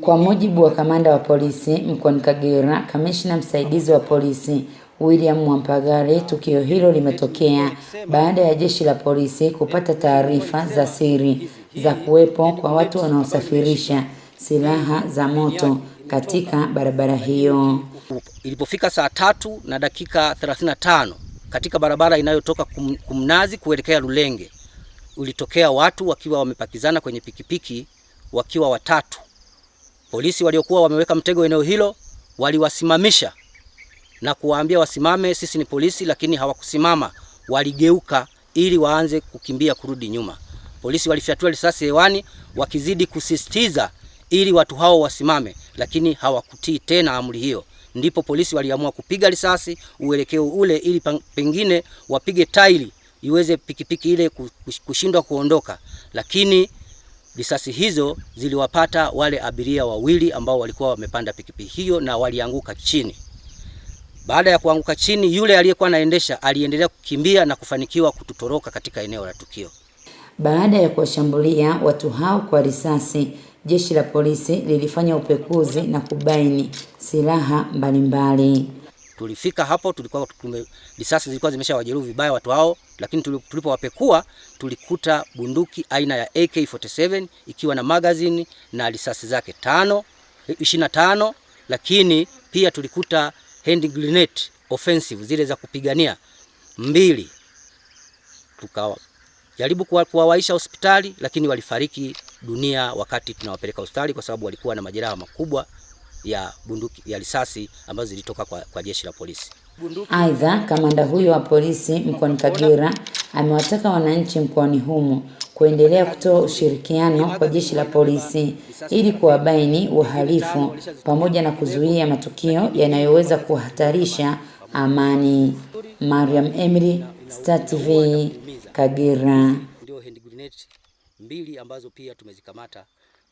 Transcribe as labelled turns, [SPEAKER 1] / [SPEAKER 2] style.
[SPEAKER 1] Kwa mujibu wa kamanda wa polisi mkoani Kagera, kamishna msaidizi wa polisi William Mwampagare, tukio hilo limetokea baada ya jeshi la polisi kupata taarifa za siri za kuwepo kwa watu wanaosafirisha silaha za moto katika barabara hiyo.
[SPEAKER 2] Ilipofika saa tatu na dakika 35 katika barabara inayotoka kum, Kumnazi kuelekea Lulenge, ulitokea watu wakiwa wamepakizana kwenye pikipiki wakiwa watatu. Polisi waliokuwa wameweka mtego eneo hilo waliwasimamisha na kuwaambia wasimame, sisi ni polisi, lakini hawakusimama. Waligeuka ili waanze kukimbia kurudi nyuma. Polisi walifyatua risasi hewani wakizidi kusisitiza ili watu hao wasimame, lakini hawakutii tena amri hiyo. Ndipo polisi waliamua kupiga risasi uelekeo ule ili pengine wapige tairi iweze pikipiki ile kushindwa kuondoka, lakini risasi hizo ziliwapata wale abiria wawili ambao walikuwa wamepanda pikipiki hiyo na walianguka chini. Baada ya kuanguka chini, yule aliyekuwa anaendesha aliendelea kukimbia na kufanikiwa kututoroka katika eneo la tukio.
[SPEAKER 1] Baada ya kuwashambulia watu hao kwa risasi, jeshi la polisi lilifanya upekuzi na kubaini silaha mbalimbali.
[SPEAKER 2] Tulifika hapo, tulikuwa tume, risasi zilikuwa zimeshawajeruhi vibaya watu hao, lakini tulipowapekua tulikuta bunduki aina ya AK47 ikiwa na magazini na risasi zake tano 25, lakini pia tulikuta hand grenade offensive zile za kupigania mbili. Tukajaribu kuwawaisha hospitali, lakini walifariki dunia wakati tunawapeleka hospitali kwa sababu walikuwa na majeraha makubwa ya bunduki ya risasi ambazo zilitoka kwa, kwa jeshi la polisi.
[SPEAKER 1] Aidha, kamanda huyo wa polisi mkoani Kagera amewataka wananchi mkoani humo kuendelea kutoa ushirikiano kwa jeshi la polisi ili kuwabaini wahalifu pamoja na kuzuia matukio yanayoweza kuhatarisha amani. Mariam Emily, Star TV, Kagera.
[SPEAKER 2] Ndio hand grenade mbili ambazo pia tumezikamata